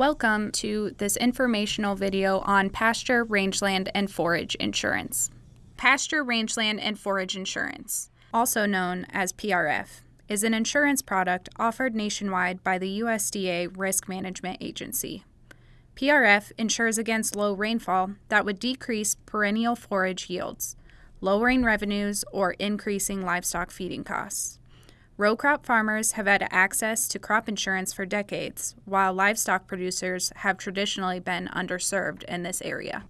Welcome to this informational video on pasture, rangeland, and forage insurance. Pasture, rangeland, and forage insurance, also known as PRF, is an insurance product offered nationwide by the USDA Risk Management Agency. PRF insures against low rainfall that would decrease perennial forage yields, lowering revenues or increasing livestock feeding costs. Row crop farmers have had access to crop insurance for decades, while livestock producers have traditionally been underserved in this area.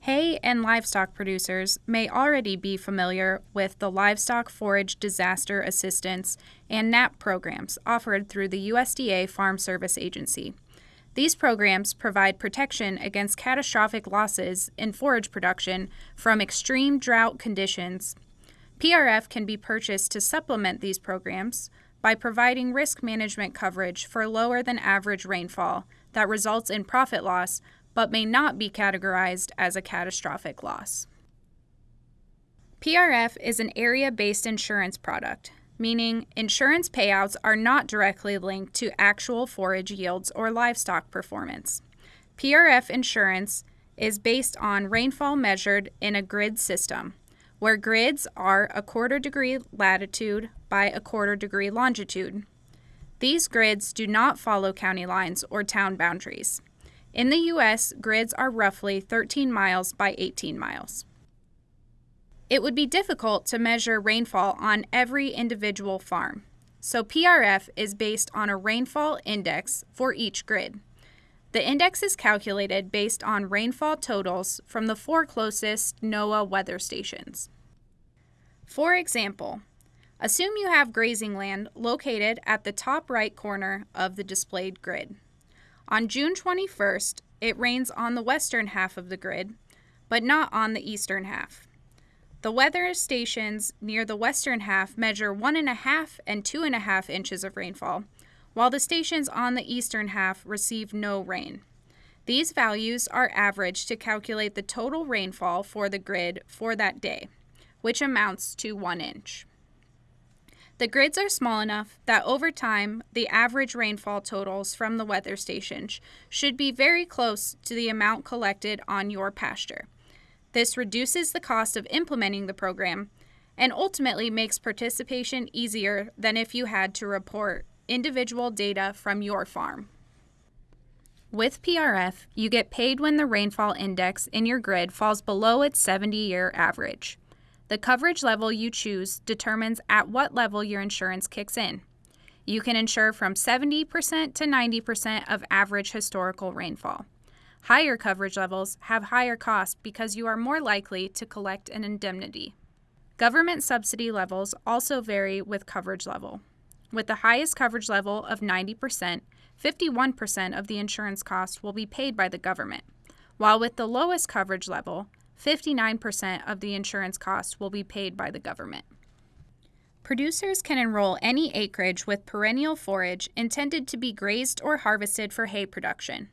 Hay and livestock producers may already be familiar with the Livestock Forage Disaster Assistance and NAP programs offered through the USDA Farm Service Agency. These programs provide protection against catastrophic losses in forage production from extreme drought conditions PRF can be purchased to supplement these programs by providing risk management coverage for lower than average rainfall that results in profit loss but may not be categorized as a catastrophic loss. PRF is an area based insurance product, meaning insurance payouts are not directly linked to actual forage yields or livestock performance. PRF insurance is based on rainfall measured in a grid system where grids are a quarter degree latitude by a quarter degree longitude. These grids do not follow county lines or town boundaries. In the U.S., grids are roughly 13 miles by 18 miles. It would be difficult to measure rainfall on every individual farm, so PRF is based on a rainfall index for each grid. The index is calculated based on rainfall totals from the four closest NOAA weather stations. For example, assume you have grazing land located at the top right corner of the displayed grid. On June 21st, it rains on the western half of the grid, but not on the eastern half. The weather stations near the western half measure 1.5 and 2.5 inches of rainfall, while the stations on the eastern half receive no rain. These values are averaged to calculate the total rainfall for the grid for that day which amounts to 1 inch. The grids are small enough that over time, the average rainfall totals from the weather stations should be very close to the amount collected on your pasture. This reduces the cost of implementing the program and ultimately makes participation easier than if you had to report individual data from your farm. With PRF, you get paid when the rainfall index in your grid falls below its 70 year average. The coverage level you choose determines at what level your insurance kicks in. You can insure from 70% to 90% of average historical rainfall. Higher coverage levels have higher costs because you are more likely to collect an indemnity. Government subsidy levels also vary with coverage level. With the highest coverage level of 90%, 51% of the insurance cost will be paid by the government, while with the lowest coverage level, 59% of the insurance cost will be paid by the government. Producers can enroll any acreage with perennial forage intended to be grazed or harvested for hay production.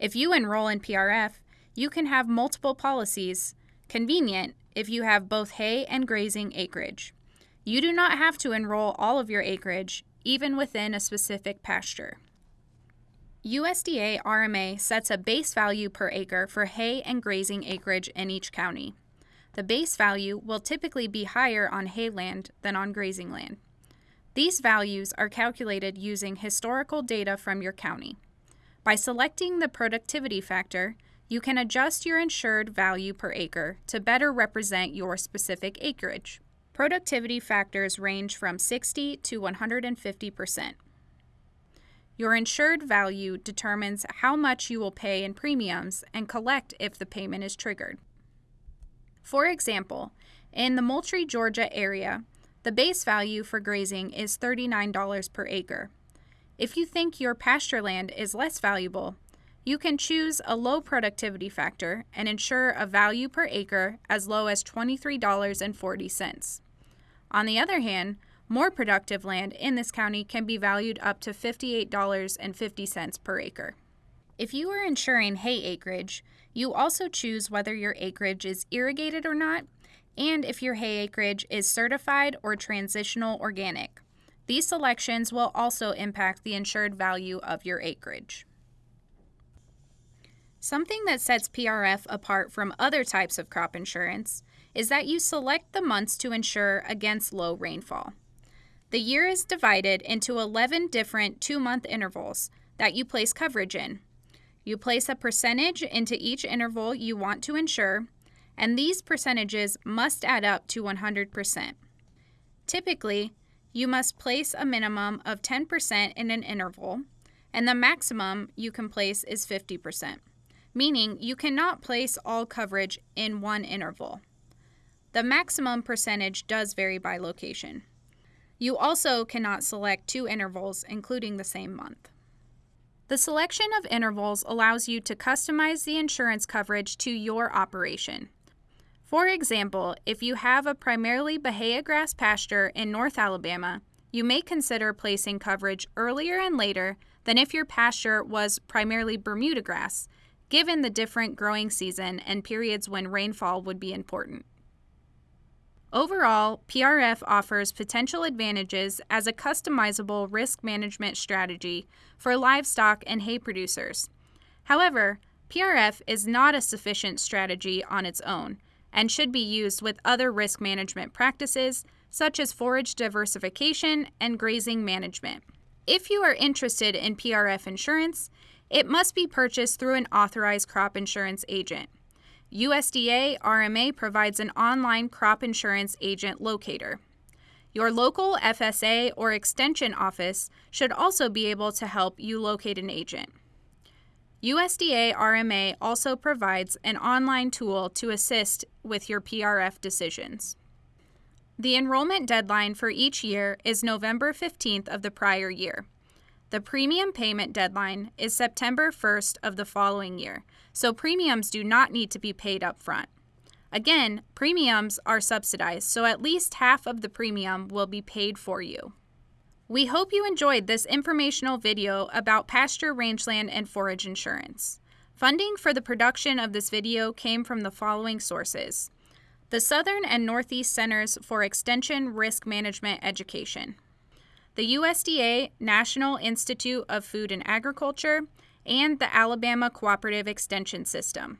If you enroll in PRF, you can have multiple policies, convenient if you have both hay and grazing acreage. You do not have to enroll all of your acreage, even within a specific pasture. USDA RMA sets a base value per acre for hay and grazing acreage in each county. The base value will typically be higher on hay land than on grazing land. These values are calculated using historical data from your county. By selecting the productivity factor, you can adjust your insured value per acre to better represent your specific acreage. Productivity factors range from 60 to 150 percent. Your insured value determines how much you will pay in premiums and collect if the payment is triggered. For example, in the Moultrie, Georgia area, the base value for grazing is $39 per acre. If you think your pasture land is less valuable, you can choose a low productivity factor and insure a value per acre as low as $23.40. On the other hand, more productive land in this county can be valued up to $58.50 per acre. If you are insuring hay acreage, you also choose whether your acreage is irrigated or not, and if your hay acreage is certified or transitional organic. These selections will also impact the insured value of your acreage. Something that sets PRF apart from other types of crop insurance is that you select the months to insure against low rainfall. The year is divided into 11 different two month intervals that you place coverage in. You place a percentage into each interval you want to insure, and these percentages must add up to 100%. Typically, you must place a minimum of 10% in an interval, and the maximum you can place is 50%, meaning you cannot place all coverage in one interval. The maximum percentage does vary by location. You also cannot select two intervals, including the same month. The selection of intervals allows you to customize the insurance coverage to your operation. For example, if you have a primarily Bahia grass pasture in North Alabama, you may consider placing coverage earlier and later than if your pasture was primarily Bermuda grass, given the different growing season and periods when rainfall would be important. Overall, PRF offers potential advantages as a customizable risk management strategy for livestock and hay producers. However, PRF is not a sufficient strategy on its own and should be used with other risk management practices such as forage diversification and grazing management. If you are interested in PRF insurance, it must be purchased through an authorized crop insurance agent. USDA RMA provides an online crop insurance agent locator. Your local FSA or extension office should also be able to help you locate an agent. USDA RMA also provides an online tool to assist with your PRF decisions. The enrollment deadline for each year is November 15th of the prior year. The premium payment deadline is September 1st of the following year, so premiums do not need to be paid up front. Again, premiums are subsidized, so at least half of the premium will be paid for you. We hope you enjoyed this informational video about pasture, rangeland, and forage insurance. Funding for the production of this video came from the following sources. The Southern and Northeast Centers for Extension Risk Management Education the USDA National Institute of Food and Agriculture, and the Alabama Cooperative Extension System.